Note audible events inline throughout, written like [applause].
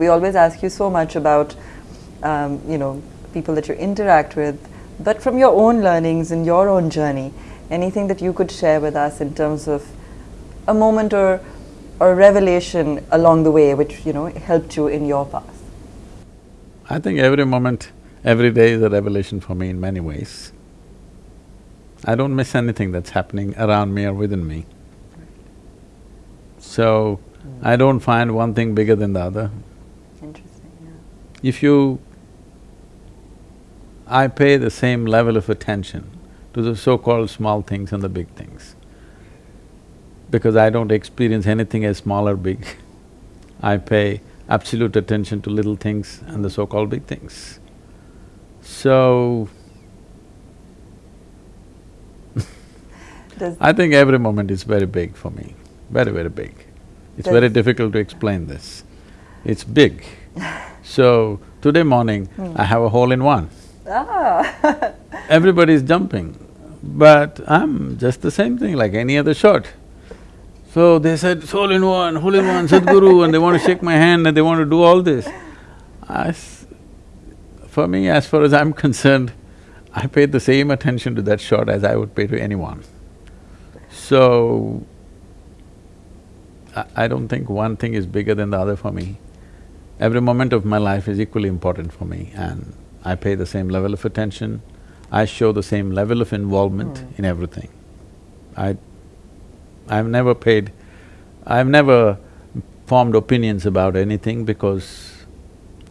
We always ask you so much about, um, you know, people that you interact with, but from your own learnings and your own journey, anything that you could share with us in terms of a moment or, or a revelation along the way which, you know, helped you in your path? I think every moment, every day is a revelation for me in many ways. I don't miss anything that's happening around me or within me. So, I don't find one thing bigger than the other. If you… I pay the same level of attention to the so-called small things and the big things. Because I don't experience anything as small or big. [laughs] I pay absolute attention to little things and the so-called big things. So, [laughs] I think every moment is very big for me, very, very big. It's very difficult to explain this. It's big. [laughs] So, today morning, I have a hole-in-one. ah, [laughs] Everybody's jumping, but I'm just the same thing like any other shot. So they said, hole-in-one, hole-in-one, Sadhguru, and they want to shake my hand and they want to do all this. I s- for me, as far as I'm concerned, I paid the same attention to that shot as I would pay to anyone. So, I, I don't think one thing is bigger than the other for me. Every moment of my life is equally important for me and I pay the same level of attention, I show the same level of involvement hmm. in everything. I… I've never paid… I've never formed opinions about anything because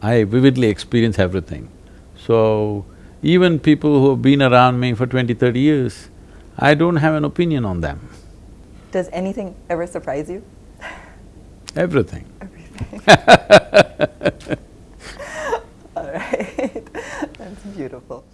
I vividly experience everything. So, even people who have been around me for 20, 30 years, I don't have an opinion on them, does anything ever surprise you? everything. Everything. [laughs] [laughs] All right, [laughs] that's beautiful.